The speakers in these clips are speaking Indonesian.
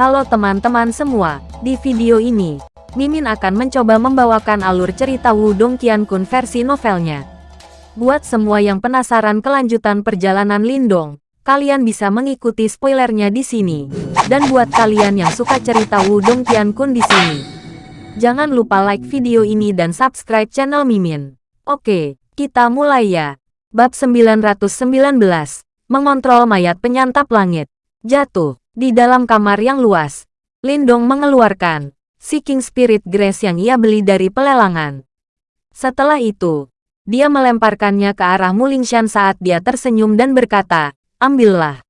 Halo teman-teman semua, di video ini, Mimin akan mencoba membawakan alur cerita Wudong Qiankun versi novelnya. Buat semua yang penasaran kelanjutan perjalanan Lindong, kalian bisa mengikuti spoilernya di sini. Dan buat kalian yang suka cerita Wudong Qiankun di sini, jangan lupa like video ini dan subscribe channel Mimin. Oke, kita mulai ya. Bab 919, Mengontrol Mayat Penyantap Langit. Jatuh. Di dalam kamar yang luas, Lindong mengeluarkan Seeking Spirit Grace yang ia beli dari pelelangan. Setelah itu, dia melemparkannya ke arah Mulingshan saat dia tersenyum dan berkata, ambillah.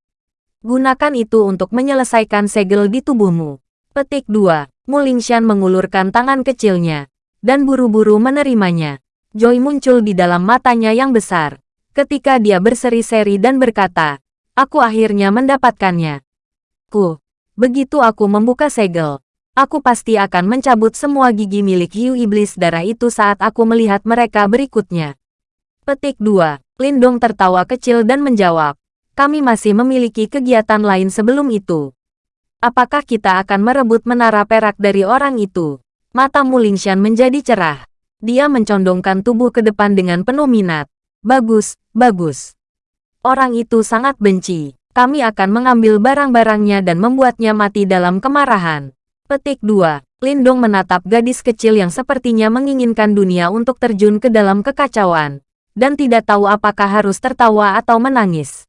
Gunakan itu untuk menyelesaikan segel di tubuhmu. Petik 2. Mulingshan mengulurkan tangan kecilnya, dan buru-buru menerimanya. Joy muncul di dalam matanya yang besar. Ketika dia berseri-seri dan berkata, aku akhirnya mendapatkannya. Ku. Begitu aku membuka segel, aku pasti akan mencabut semua gigi milik hiu iblis darah itu saat aku melihat mereka berikutnya. Petik 2. Lindong tertawa kecil dan menjawab, kami masih memiliki kegiatan lain sebelum itu. Apakah kita akan merebut menara perak dari orang itu? Mata Mulingshan menjadi cerah. Dia mencondongkan tubuh ke depan dengan penuh minat. Bagus, bagus. Orang itu sangat benci kami akan mengambil barang-barangnya dan membuatnya mati dalam kemarahan. Petik 2. Lindong menatap gadis kecil yang sepertinya menginginkan dunia untuk terjun ke dalam kekacauan, dan tidak tahu apakah harus tertawa atau menangis.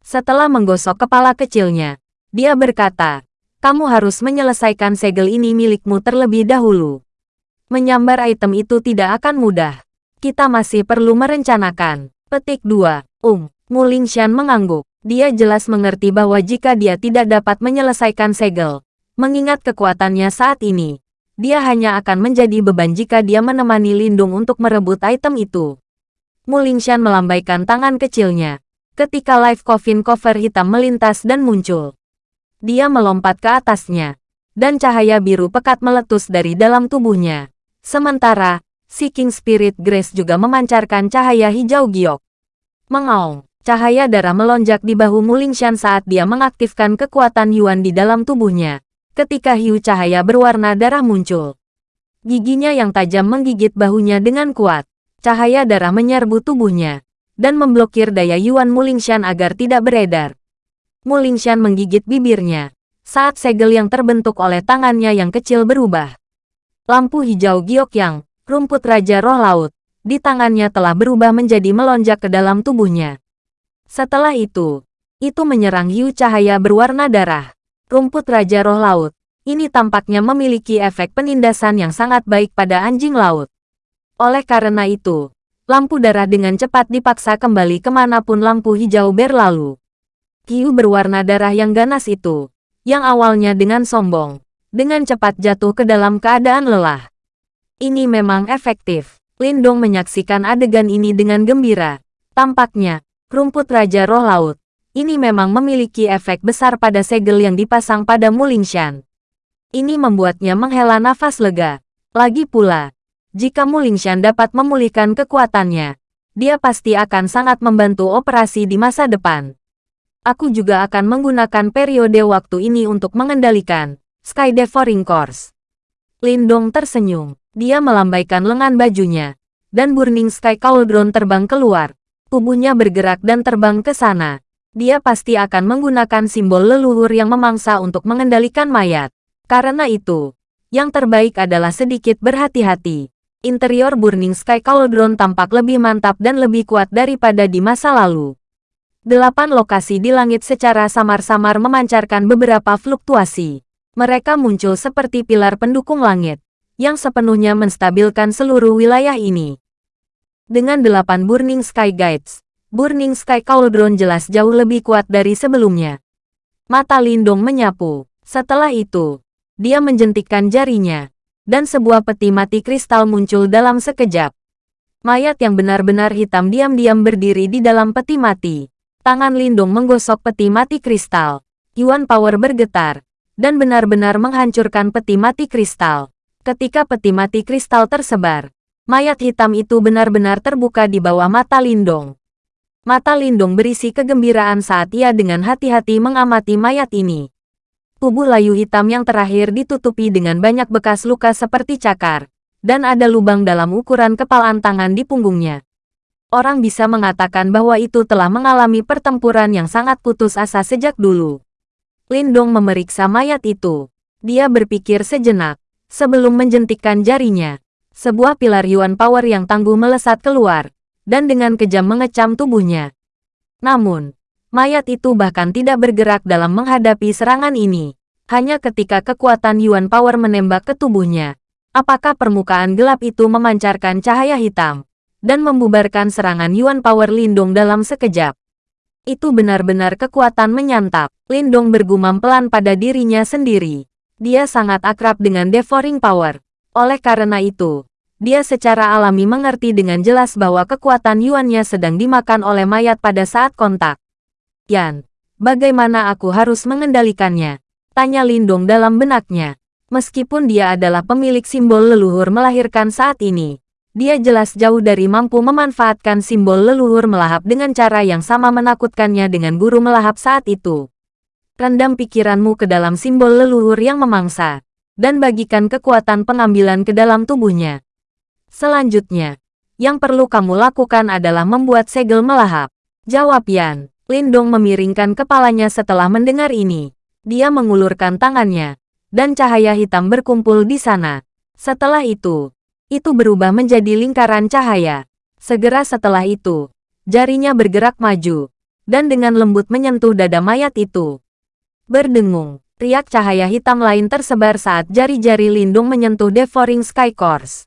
Setelah menggosok kepala kecilnya, dia berkata, kamu harus menyelesaikan segel ini milikmu terlebih dahulu. Menyambar item itu tidak akan mudah. Kita masih perlu merencanakan. Petik 2. Um, Mulingshan mengangguk. Dia jelas mengerti bahwa jika dia tidak dapat menyelesaikan segel, mengingat kekuatannya saat ini, dia hanya akan menjadi beban jika dia menemani Lindung untuk merebut item itu. Mulingshan melambaikan tangan kecilnya, ketika live coffin cover hitam melintas dan muncul. Dia melompat ke atasnya, dan cahaya biru pekat meletus dari dalam tubuhnya. Sementara, Seeking Spirit Grace juga memancarkan cahaya hijau giok. Mengaung. Cahaya darah melonjak di bahu Mulingshan saat dia mengaktifkan kekuatan Yuan di dalam tubuhnya. Ketika hiu cahaya berwarna darah muncul. Giginya yang tajam menggigit bahunya dengan kuat. Cahaya darah menyerbu tubuhnya. Dan memblokir daya Yuan Mulingshan agar tidak beredar. Mulingshan menggigit bibirnya. Saat segel yang terbentuk oleh tangannya yang kecil berubah. Lampu hijau giok yang, rumput Raja Roh Laut, di tangannya telah berubah menjadi melonjak ke dalam tubuhnya. Setelah itu, itu menyerang hiu cahaya berwarna darah. Rumput Raja Roh Laut. Ini tampaknya memiliki efek penindasan yang sangat baik pada anjing laut. Oleh karena itu, lampu darah dengan cepat dipaksa kembali ke mana pun lampu hijau berlalu. Hiu berwarna darah yang ganas itu, yang awalnya dengan sombong, dengan cepat jatuh ke dalam keadaan lelah. Ini memang efektif. Lindong menyaksikan adegan ini dengan gembira. Tampaknya, rumput Raja Roh Laut. Ini memang memiliki efek besar pada segel yang dipasang pada Mulingshan. Ini membuatnya menghela nafas lega. Lagi pula, jika Mulingshan dapat memulihkan kekuatannya, dia pasti akan sangat membantu operasi di masa depan. Aku juga akan menggunakan periode waktu ini untuk mengendalikan Sky Devouring Course. Lindong tersenyum. Dia melambaikan lengan bajunya, dan Burning Sky Cauldron terbang keluar, tubuhnya bergerak dan terbang ke sana. Dia pasti akan menggunakan simbol leluhur yang memangsa untuk mengendalikan mayat. Karena itu, yang terbaik adalah sedikit berhati-hati. Interior Burning Sky Cauldron tampak lebih mantap dan lebih kuat daripada di masa lalu. Delapan lokasi di langit secara samar-samar memancarkan beberapa fluktuasi. Mereka muncul seperti pilar pendukung langit, yang sepenuhnya menstabilkan seluruh wilayah ini. Dengan delapan Burning Sky Guides, Burning Sky Cauldron jelas jauh lebih kuat dari sebelumnya. Mata Lindong menyapu. Setelah itu, dia menjentikkan jarinya, dan sebuah peti mati kristal muncul dalam sekejap. Mayat yang benar-benar hitam diam-diam berdiri di dalam peti mati. Tangan Lindong menggosok peti mati kristal. Yuan Power bergetar, dan benar-benar menghancurkan peti mati kristal. Ketika peti mati kristal tersebar, Mayat hitam itu benar-benar terbuka di bawah mata Lindong. Mata Lindong berisi kegembiraan saat ia dengan hati-hati mengamati mayat ini. Tubuh layu hitam yang terakhir ditutupi dengan banyak bekas luka seperti cakar, dan ada lubang dalam ukuran kepalan tangan di punggungnya. Orang bisa mengatakan bahwa itu telah mengalami pertempuran yang sangat putus asa sejak dulu. Lindong memeriksa mayat itu. Dia berpikir sejenak, sebelum menjentikkan jarinya. Sebuah pilar Yuan Power yang tangguh melesat keluar, dan dengan kejam mengecam tubuhnya. Namun, Mayat itu bahkan tidak bergerak dalam menghadapi serangan ini. Hanya ketika kekuatan Yuan Power menembak ke tubuhnya, apakah permukaan gelap itu memancarkan cahaya hitam dan membubarkan serangan Yuan Power Lindong dalam sekejap. Itu benar-benar kekuatan menyantap. Lindong bergumam pelan pada dirinya sendiri. Dia sangat akrab dengan Devouring Power. Oleh karena itu, dia secara alami mengerti dengan jelas bahwa kekuatan Yuannya sedang dimakan oleh mayat pada saat kontak. Yan, bagaimana aku harus mengendalikannya? Tanya Lindong dalam benaknya. Meskipun dia adalah pemilik simbol leluhur melahirkan saat ini, dia jelas jauh dari mampu memanfaatkan simbol leluhur melahap dengan cara yang sama menakutkannya dengan guru melahap saat itu. Rendam pikiranmu ke dalam simbol leluhur yang memangsa, dan bagikan kekuatan pengambilan ke dalam tubuhnya. Selanjutnya, yang perlu kamu lakukan adalah membuat segel melahap. Jawab Yan. Lindong memiringkan kepalanya setelah mendengar ini. Dia mengulurkan tangannya, dan cahaya hitam berkumpul di sana. Setelah itu, itu berubah menjadi lingkaran cahaya. Segera setelah itu, jarinya bergerak maju, dan dengan lembut menyentuh dada mayat itu. Berdengung, riak cahaya hitam lain tersebar saat jari-jari Lindung menyentuh Devouring Sky Course.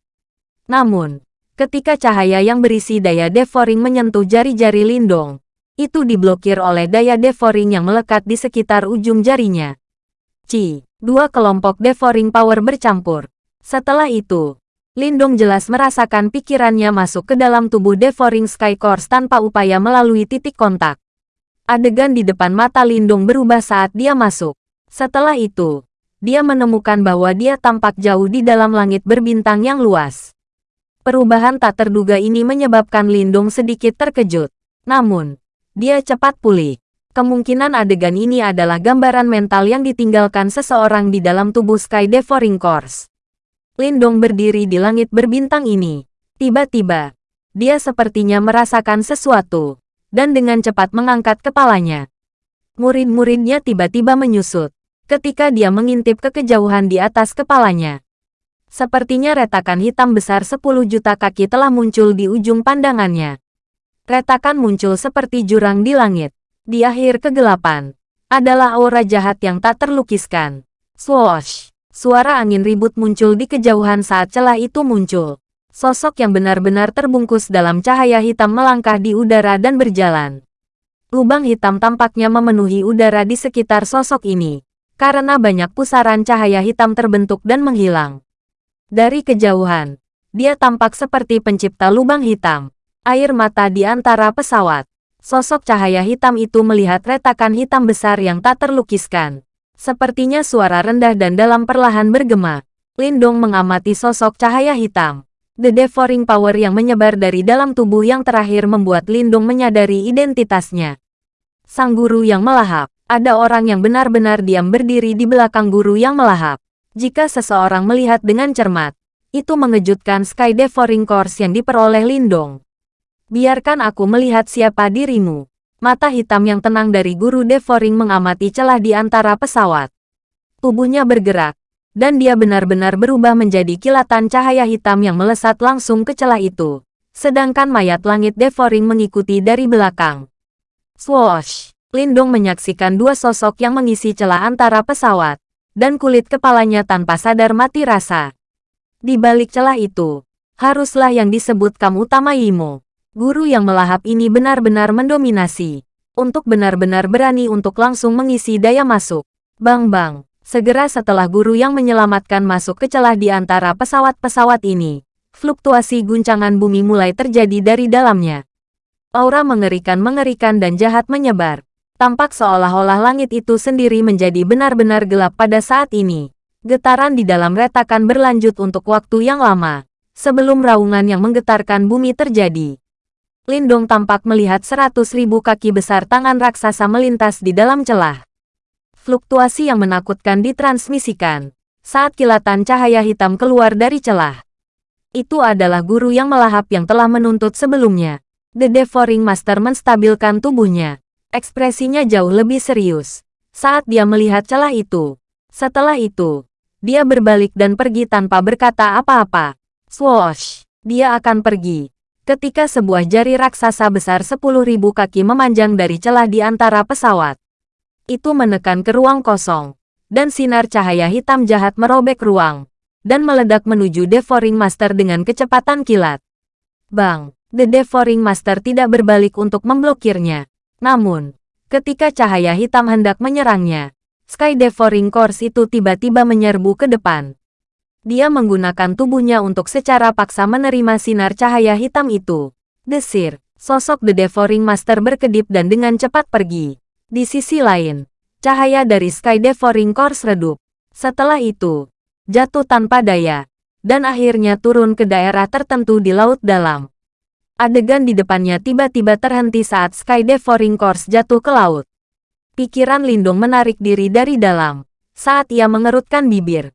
Namun, ketika cahaya yang berisi daya Devouring menyentuh jari-jari Lindong, itu diblokir oleh daya devouring yang melekat di sekitar ujung jarinya. Ci, dua kelompok devouring power bercampur. Setelah itu, Lindong jelas merasakan pikirannya masuk ke dalam tubuh devouring sky course tanpa upaya melalui titik kontak. Adegan di depan mata Lindong berubah saat dia masuk. Setelah itu, dia menemukan bahwa dia tampak jauh di dalam langit berbintang yang luas. Perubahan tak terduga ini menyebabkan Lindong sedikit terkejut. Namun, dia cepat pulih. Kemungkinan adegan ini adalah gambaran mental yang ditinggalkan seseorang di dalam tubuh Sky Devouring Course. Lindong berdiri di langit berbintang ini. Tiba-tiba, dia sepertinya merasakan sesuatu, dan dengan cepat mengangkat kepalanya. Murid-muridnya tiba-tiba menyusut, ketika dia mengintip ke kejauhan di atas kepalanya. Sepertinya retakan hitam besar 10 juta kaki telah muncul di ujung pandangannya. Retakan muncul seperti jurang di langit. Di akhir kegelapan, adalah aura jahat yang tak terlukiskan. Swoosh! Suara angin ribut muncul di kejauhan saat celah itu muncul. Sosok yang benar-benar terbungkus dalam cahaya hitam melangkah di udara dan berjalan. Lubang hitam tampaknya memenuhi udara di sekitar sosok ini, karena banyak pusaran cahaya hitam terbentuk dan menghilang. Dari kejauhan, dia tampak seperti pencipta lubang hitam. Air mata di antara pesawat. Sosok cahaya hitam itu melihat retakan hitam besar yang tak terlukiskan. Sepertinya suara rendah dan dalam perlahan bergema. Lindong mengamati sosok cahaya hitam. The devouring power yang menyebar dari dalam tubuh yang terakhir membuat Lindong menyadari identitasnya. Sang guru yang melahap. Ada orang yang benar-benar diam berdiri di belakang guru yang melahap. Jika seseorang melihat dengan cermat, itu mengejutkan Sky Devouring Course yang diperoleh Lindong. Biarkan aku melihat siapa dirimu. Mata hitam yang tenang dari guru Devouring mengamati celah di antara pesawat. Tubuhnya bergerak, dan dia benar-benar berubah menjadi kilatan cahaya hitam yang melesat langsung ke celah itu. Sedangkan mayat langit Devouring mengikuti dari belakang. Swoosh! Lindong menyaksikan dua sosok yang mengisi celah antara pesawat, dan kulit kepalanya tanpa sadar mati rasa. Di balik celah itu, haruslah yang disebut kamu utama Yimo. Guru yang melahap ini benar-benar mendominasi. Untuk benar-benar berani untuk langsung mengisi daya masuk. Bang-bang, segera setelah guru yang menyelamatkan masuk ke celah di antara pesawat-pesawat ini, fluktuasi guncangan bumi mulai terjadi dari dalamnya. Aura mengerikan-mengerikan dan jahat menyebar. Tampak seolah-olah langit itu sendiri menjadi benar-benar gelap pada saat ini. Getaran di dalam retakan berlanjut untuk waktu yang lama, sebelum raungan yang menggetarkan bumi terjadi. Lindong tampak melihat seratus ribu kaki besar tangan raksasa melintas di dalam celah. Fluktuasi yang menakutkan ditransmisikan. Saat kilatan cahaya hitam keluar dari celah. Itu adalah guru yang melahap yang telah menuntut sebelumnya. The Devouring Master menstabilkan tubuhnya. Ekspresinya jauh lebih serius. Saat dia melihat celah itu. Setelah itu, dia berbalik dan pergi tanpa berkata apa-apa. Swoosh! Dia akan pergi. Ketika sebuah jari raksasa besar 10.000 kaki memanjang dari celah di antara pesawat. Itu menekan ke ruang kosong. Dan sinar cahaya hitam jahat merobek ruang. Dan meledak menuju Devouring Master dengan kecepatan kilat. Bang! The Devouring Master tidak berbalik untuk memblokirnya. Namun, ketika cahaya hitam hendak menyerangnya, Sky Devouring Course itu tiba-tiba menyerbu ke depan. Dia menggunakan tubuhnya untuk secara paksa menerima sinar cahaya hitam itu. Desir, sosok The Devouring Master berkedip dan dengan cepat pergi. Di sisi lain, cahaya dari Sky Devouring Course redup. Setelah itu, jatuh tanpa daya, dan akhirnya turun ke daerah tertentu di laut dalam. Adegan di depannya tiba-tiba terhenti saat Sky Devouring Course jatuh ke laut. Pikiran Lindung menarik diri dari dalam, saat ia mengerutkan bibir.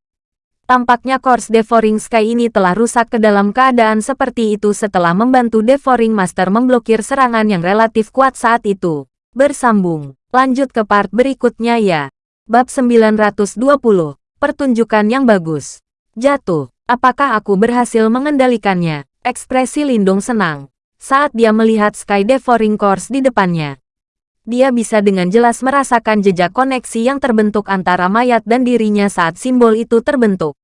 Tampaknya Course Devouring Sky ini telah rusak ke dalam keadaan seperti itu setelah membantu Devouring Master memblokir serangan yang relatif kuat saat itu. Bersambung, lanjut ke part berikutnya ya. Bab 920, Pertunjukan yang bagus. Jatuh, apakah aku berhasil mengendalikannya? Ekspresi Lindung senang. Saat dia melihat Sky Devouring Course di depannya. Dia bisa dengan jelas merasakan jejak koneksi yang terbentuk antara mayat dan dirinya saat simbol itu terbentuk.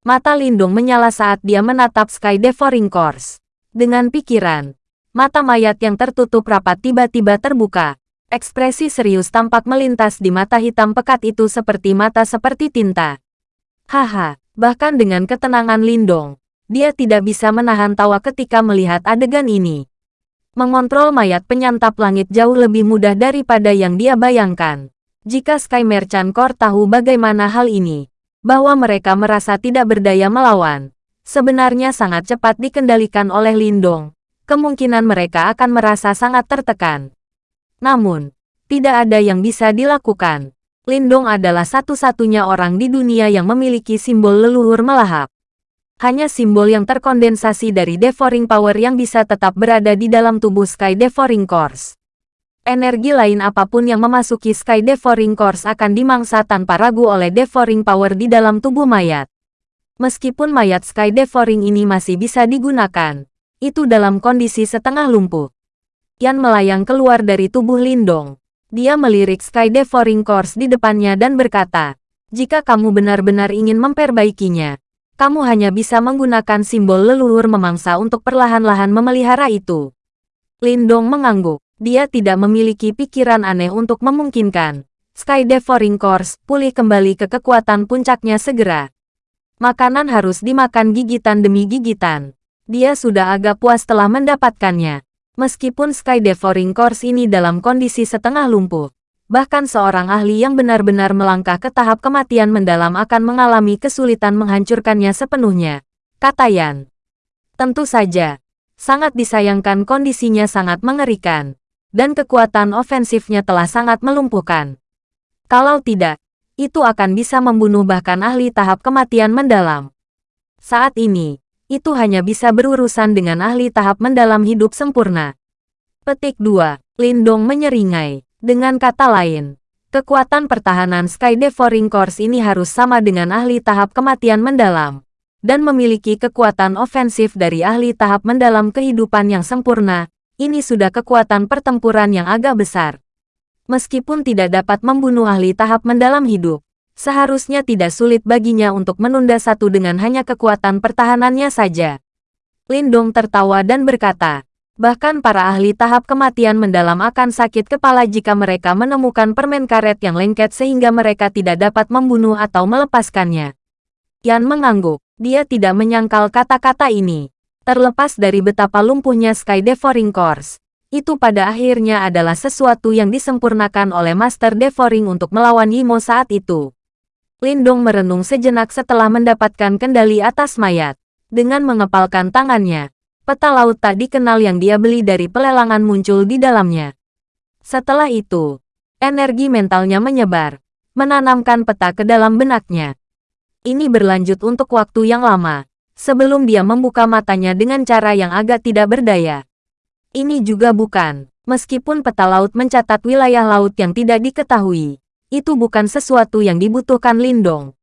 Mata Lindung menyala saat dia menatap Sky Devouring Course. Dengan pikiran, mata mayat yang tertutup rapat tiba-tiba terbuka. Ekspresi serius tampak melintas di mata hitam pekat itu seperti mata seperti tinta. Haha, bahkan dengan ketenangan Lindong, dia tidak bisa menahan tawa ketika melihat adegan ini. Mengontrol mayat penyantap langit jauh lebih mudah daripada yang dia bayangkan. Jika Sky Merchant Core tahu bagaimana hal ini, bahwa mereka merasa tidak berdaya melawan, sebenarnya sangat cepat dikendalikan oleh Lindong. Kemungkinan mereka akan merasa sangat tertekan. Namun, tidak ada yang bisa dilakukan. Lindong adalah satu-satunya orang di dunia yang memiliki simbol leluhur melahap. Hanya simbol yang terkondensasi dari Devouring Power yang bisa tetap berada di dalam tubuh Sky Devouring Course energi lain apa pun yang memasuki Sky Devouring Course akan dimangsa tanpa ragu oleh Devouring Power di dalam tubuh mayat. Meskipun mayat Sky Devouring ini masih bisa digunakan, itu dalam kondisi setengah lumpuh. Yan melayang keluar dari tubuh Lindong. Dia melirik Sky Devouring Course di depannya dan berkata, jika kamu benar-benar ingin memperbaikinya, kamu hanya bisa menggunakan simbol leluhur memangsa untuk perlahan-lahan memelihara itu. Lindong mengangguk. Dia tidak memiliki pikiran aneh untuk memungkinkan Sky Devouring Course pulih kembali ke kekuatan puncaknya segera. Makanan harus dimakan gigitan demi gigitan. Dia sudah agak puas telah mendapatkannya. Meskipun Sky Devouring Course ini dalam kondisi setengah lumpuh, bahkan seorang ahli yang benar-benar melangkah ke tahap kematian mendalam akan mengalami kesulitan menghancurkannya sepenuhnya. Kata Yan. Tentu saja, sangat disayangkan kondisinya sangat mengerikan dan kekuatan ofensifnya telah sangat melumpuhkan. Kalau tidak, itu akan bisa membunuh bahkan ahli tahap kematian mendalam. Saat ini, itu hanya bisa berurusan dengan ahli tahap mendalam hidup sempurna. Petik 2. Lindong menyeringai. Dengan kata lain, kekuatan pertahanan Sky Devouring Course ini harus sama dengan ahli tahap kematian mendalam, dan memiliki kekuatan ofensif dari ahli tahap mendalam kehidupan yang sempurna, ini sudah kekuatan pertempuran yang agak besar. Meskipun tidak dapat membunuh ahli tahap mendalam hidup, seharusnya tidak sulit baginya untuk menunda satu dengan hanya kekuatan pertahanannya saja. Lindong tertawa dan berkata, bahkan para ahli tahap kematian mendalam akan sakit kepala jika mereka menemukan permen karet yang lengket sehingga mereka tidak dapat membunuh atau melepaskannya. Yan mengangguk, dia tidak menyangkal kata-kata ini. Terlepas dari betapa lumpuhnya Sky Devouring Course, itu pada akhirnya adalah sesuatu yang disempurnakan oleh Master Devouring untuk melawan Yimo saat itu. Lindong merenung sejenak setelah mendapatkan kendali atas mayat. Dengan mengepalkan tangannya, peta laut tak dikenal yang dia beli dari pelelangan muncul di dalamnya. Setelah itu, energi mentalnya menyebar. menanamkan peta ke dalam benaknya. Ini berlanjut untuk waktu yang lama, sebelum dia membuka matanya dengan cara yang agak tidak berdaya. Ini juga bukan, meskipun peta laut mencatat wilayah laut yang tidak diketahui, itu bukan sesuatu yang dibutuhkan Lindong.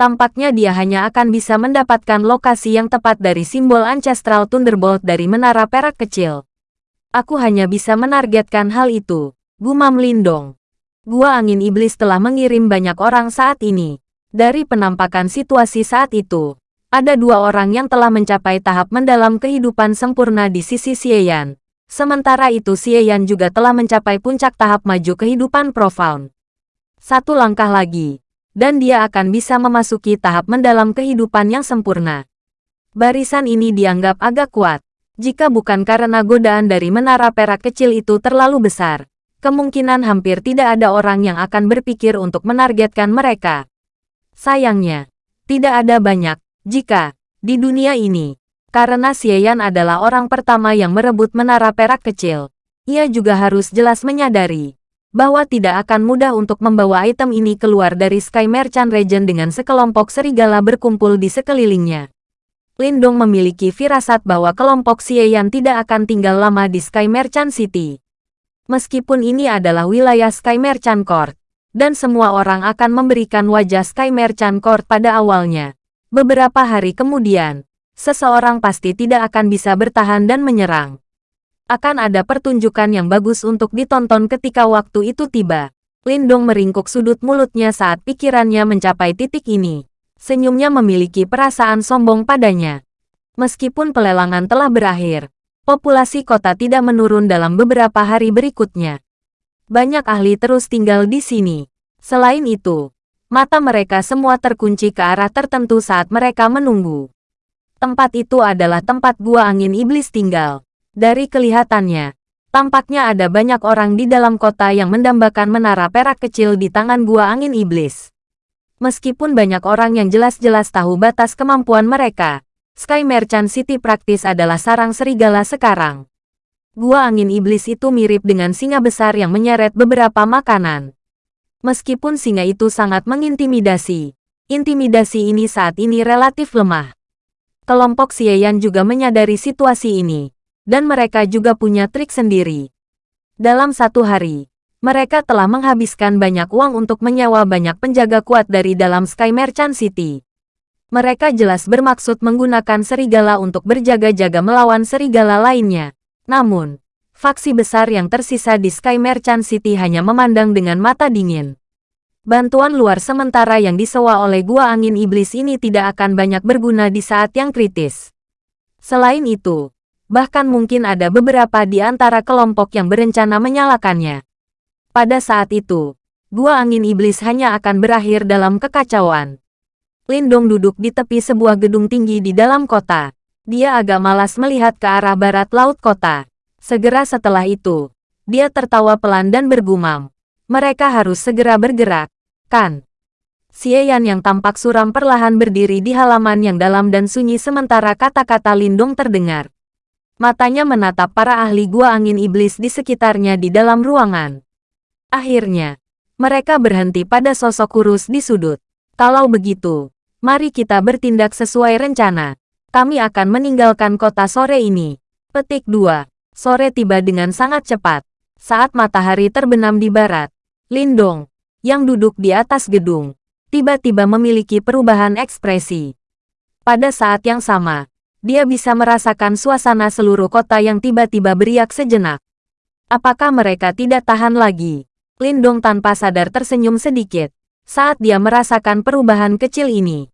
Tampaknya dia hanya akan bisa mendapatkan lokasi yang tepat dari simbol Ancestral Thunderbolt dari menara perak kecil. Aku hanya bisa menargetkan hal itu, gumam Lindong. Gua Angin Iblis telah mengirim banyak orang saat ini. Dari penampakan situasi saat itu, ada dua orang yang telah mencapai tahap mendalam kehidupan sempurna di sisi Xieyan. Sementara itu Xieyan juga telah mencapai puncak tahap maju kehidupan profound. Satu langkah lagi, dan dia akan bisa memasuki tahap mendalam kehidupan yang sempurna. Barisan ini dianggap agak kuat. Jika bukan karena godaan dari menara perak kecil itu terlalu besar, kemungkinan hampir tidak ada orang yang akan berpikir untuk menargetkan mereka. Sayangnya, tidak ada banyak, jika, di dunia ini, karena Xieyan adalah orang pertama yang merebut menara perak kecil. Ia juga harus jelas menyadari bahwa tidak akan mudah untuk membawa item ini keluar dari Sky Merchant Region dengan sekelompok serigala berkumpul di sekelilingnya. Lindong memiliki firasat bahwa kelompok Xieyan tidak akan tinggal lama di Sky Merchant City. Meskipun ini adalah wilayah Sky Merchant Court, dan semua orang akan memberikan wajah Sky Merchant Court pada awalnya. Beberapa hari kemudian, seseorang pasti tidak akan bisa bertahan dan menyerang. Akan ada pertunjukan yang bagus untuk ditonton ketika waktu itu tiba. Lindong meringkuk sudut mulutnya saat pikirannya mencapai titik ini. Senyumnya memiliki perasaan sombong padanya. Meskipun pelelangan telah berakhir, populasi kota tidak menurun dalam beberapa hari berikutnya. Banyak ahli terus tinggal di sini. Selain itu, mata mereka semua terkunci ke arah tertentu saat mereka menunggu. Tempat itu adalah tempat gua angin iblis tinggal. Dari kelihatannya, tampaknya ada banyak orang di dalam kota yang mendambakan menara perak kecil di tangan gua angin iblis. Meskipun banyak orang yang jelas-jelas tahu batas kemampuan mereka, Sky Merchant City praktis adalah sarang serigala sekarang. Gua angin iblis itu mirip dengan singa besar yang menyeret beberapa makanan. Meskipun singa itu sangat mengintimidasi, intimidasi ini saat ini relatif lemah kelompok Xieyan juga menyadari situasi ini, dan mereka juga punya trik sendiri. Dalam satu hari, mereka telah menghabiskan banyak uang untuk menyewa banyak penjaga kuat dari dalam Sky Merchant City. Mereka jelas bermaksud menggunakan serigala untuk berjaga-jaga melawan serigala lainnya. Namun, faksi besar yang tersisa di Sky Merchant City hanya memandang dengan mata dingin. Bantuan luar sementara yang disewa oleh Gua Angin Iblis ini tidak akan banyak berguna di saat yang kritis. Selain itu, bahkan mungkin ada beberapa di antara kelompok yang berencana menyalakannya. Pada saat itu, Gua Angin Iblis hanya akan berakhir dalam kekacauan. Lindong duduk di tepi sebuah gedung tinggi di dalam kota. Dia agak malas melihat ke arah barat laut kota. Segera setelah itu, dia tertawa pelan dan bergumam. Mereka harus segera bergerak, kan? Xieyan yang tampak suram perlahan berdiri di halaman yang dalam dan sunyi sementara kata-kata Lindung terdengar. Matanya menatap para ahli gua angin iblis di sekitarnya di dalam ruangan. Akhirnya, mereka berhenti pada sosok kurus di sudut. Kalau begitu, mari kita bertindak sesuai rencana. Kami akan meninggalkan kota sore ini. Petik 2. Sore tiba dengan sangat cepat. Saat matahari terbenam di barat, Lindong, yang duduk di atas gedung, tiba-tiba memiliki perubahan ekspresi. Pada saat yang sama, dia bisa merasakan suasana seluruh kota yang tiba-tiba beriak sejenak. Apakah mereka tidak tahan lagi? Lindong tanpa sadar tersenyum sedikit saat dia merasakan perubahan kecil ini.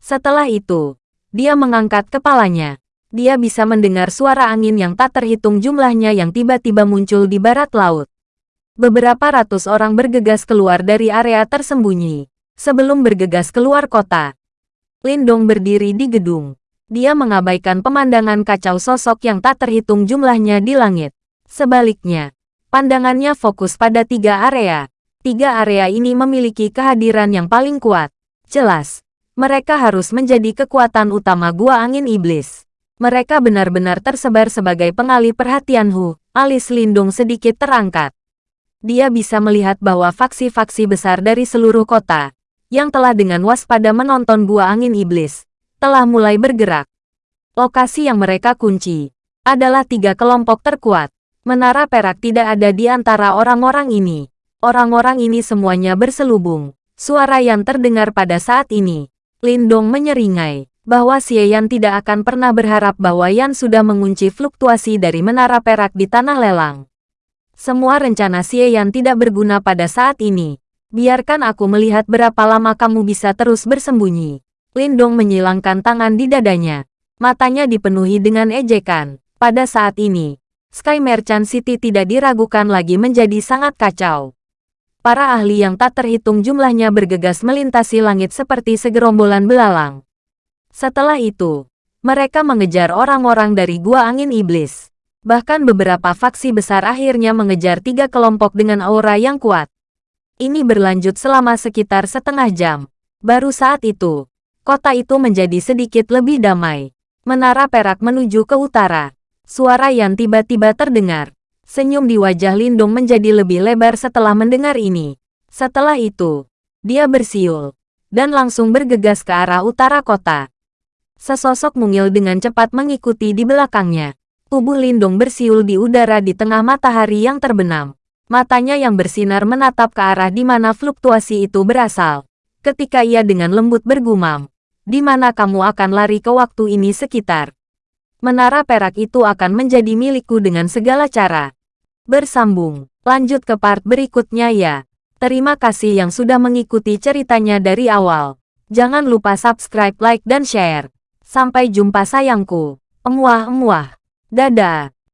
Setelah itu, dia mengangkat kepalanya. Dia bisa mendengar suara angin yang tak terhitung jumlahnya yang tiba-tiba muncul di barat laut. Beberapa ratus orang bergegas keluar dari area tersembunyi. Sebelum bergegas keluar kota, Lindong berdiri di gedung. Dia mengabaikan pemandangan kacau sosok yang tak terhitung jumlahnya di langit. Sebaliknya, pandangannya fokus pada tiga area. Tiga area ini memiliki kehadiran yang paling kuat. Jelas, mereka harus menjadi kekuatan utama gua angin iblis. Mereka benar-benar tersebar sebagai pengalih perhatian Hu. Alis Lindung sedikit terangkat. dia bisa melihat bahwa faksi-faksi besar dari seluruh kota, yang telah dengan waspada menonton gua angin iblis, telah mulai bergerak. Lokasi yang mereka kunci adalah tiga kelompok terkuat. Menara perak tidak ada di antara orang-orang ini. Orang-orang ini semuanya berselubung. Suara yang terdengar pada saat ini. Lindong menyeringai bahwa Xie Yan tidak akan pernah berharap bahwa Yan sudah mengunci fluktuasi dari menara perak di tanah lelang. Semua rencana Xie Yan tidak berguna pada saat ini. Biarkan aku melihat berapa lama kamu bisa terus bersembunyi. Lindong menyilangkan tangan di dadanya. Matanya dipenuhi dengan ejekan. Pada saat ini, Sky Merchant City tidak diragukan lagi menjadi sangat kacau. Para ahli yang tak terhitung jumlahnya bergegas melintasi langit seperti segerombolan belalang. Setelah itu, mereka mengejar orang-orang dari Gua Angin Iblis. Bahkan beberapa faksi besar akhirnya mengejar tiga kelompok dengan aura yang kuat. Ini berlanjut selama sekitar setengah jam. Baru saat itu, kota itu menjadi sedikit lebih damai. Menara perak menuju ke utara. Suara yang tiba-tiba terdengar. Senyum di wajah Lindung menjadi lebih lebar setelah mendengar ini. Setelah itu, dia bersiul dan langsung bergegas ke arah utara kota. Sesosok mungil dengan cepat mengikuti di belakangnya. Tubuh Lindung bersiul di udara di tengah matahari yang terbenam. Matanya yang bersinar menatap ke arah di mana fluktuasi itu berasal. Ketika ia dengan lembut bergumam, di mana kamu akan lari ke waktu ini sekitar. Menara perak itu akan menjadi milikku dengan segala cara. Bersambung, lanjut ke part berikutnya ya. Terima kasih yang sudah mengikuti ceritanya dari awal. Jangan lupa subscribe, like, dan share. Sampai jumpa sayangku. Emuah-emuah. Dadah.